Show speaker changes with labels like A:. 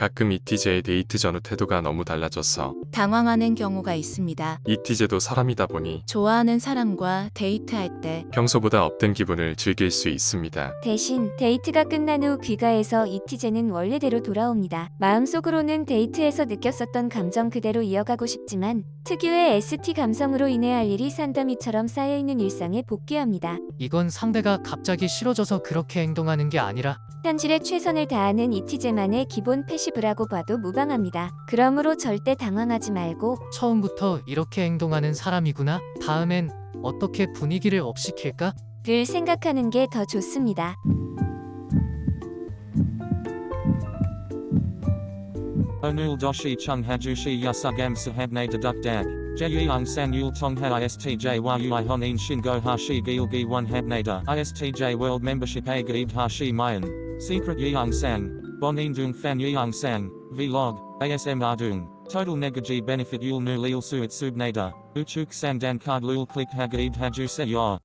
A: 가끔 이티제의 데이트 전후 태도가 너무 달라져서
B: 당황하는 경우가 있습니다.
A: 이티제도 사람이다 보니
B: 좋아하는 사람과 데이트할 때
A: 평소보다 up된 기분을 즐길 수 있습니다.
C: 대신 데이트가 끝난 후 귀가해서 이티제는 원래대로 돌아옵니다. 마음속으로는 데이트에서 느꼈었던 감정 그대로 이어가고 싶지만 특유의 ST 감성으로 인해 할 일이 산더미처럼 쌓여있는 일상에 복귀합니다.
D: 이건 상대가 갑자기 싫어져서 그렇게 행동하는 게 아니라
C: 현실에 최선을 다하는 이티제만의 기본 패시브라고 봐도 무방합니다. 그러므로 절대 당황하지 말고
D: 처음부터 이렇게 행동하는 사람이구나. 다음엔 어떻게 분위기를 업시킬까?
C: 를 생각하는 게 더 좋습니다.
E: Onul doshi chung hajushi yasugam sahabne deduk dag. Jeyung san yul tongha istj yui honin shingo hashi gilgi one habnada. Istj world membership a gaib hashi mayan. Secret yeung sang. Bonin dung fan yeung sang. Vlog. ASM ardung. Total negaji benefit yul nu lil suit subnada. Uchuk sandan card lul click hagaib haju se yor.